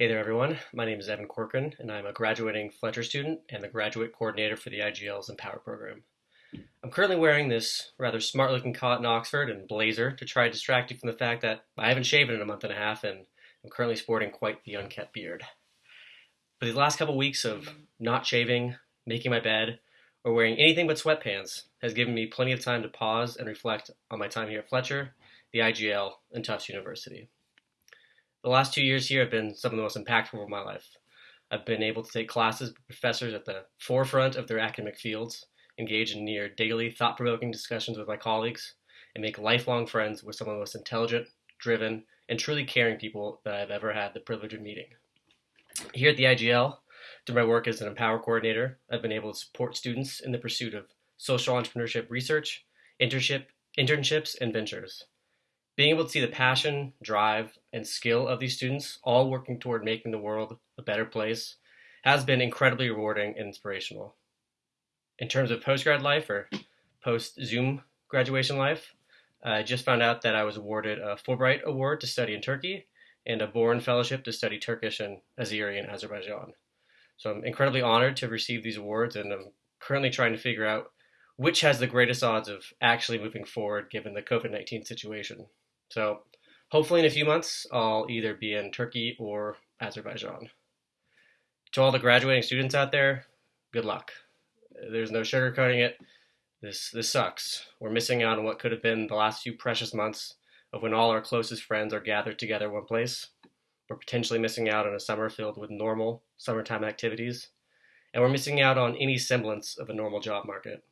Hey there, everyone. My name is Evan Corcoran, and I'm a graduating Fletcher student and the graduate coordinator for the IGL's Empower program. I'm currently wearing this rather smart looking cotton Oxford and blazer to try to distract you from the fact that I haven't shaven in a month and a half and I'm currently sporting quite the unkept beard. But these last couple weeks of not shaving, making my bed, or wearing anything but sweatpants has given me plenty of time to pause and reflect on my time here at Fletcher, the IGL, and Tufts University. The last two years here have been some of the most impactful of my life. I've been able to take classes with professors at the forefront of their academic fields, engage in near daily thought provoking discussions with my colleagues, and make lifelong friends with some of the most intelligent, driven, and truly caring people that I've ever had the privilege of meeting. Here at the IGL, through my work as an Empower coordinator, I've been able to support students in the pursuit of social entrepreneurship research, internship, internships, and ventures being able to see the passion, drive, and skill of these students all working toward making the world a better place has been incredibly rewarding and inspirational. In terms of postgrad life or post Zoom graduation life, I just found out that I was awarded a Fulbright Award to study in Turkey and a Boren Fellowship to study Turkish and Azeri in Azerbaijan. So I'm incredibly honored to receive these awards, and I'm currently trying to figure out which has the greatest odds of actually moving forward given the COVID 19 situation. So hopefully in a few months, I'll either be in Turkey or Azerbaijan. To all the graduating students out there, good luck. There's no sugarcoating it. This this sucks. We're missing out on what could have been the last few precious months of when all our closest friends are gathered together one place. We're potentially missing out on a summer filled with normal summertime activities, and we're missing out on any semblance of a normal job market.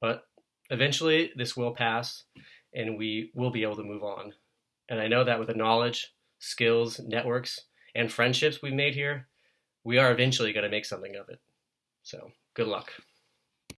But eventually, this will pass, and we will be able to move on. And I know that with the knowledge, skills, networks, and friendships we've made here, we are eventually going to make something of it. So, good luck.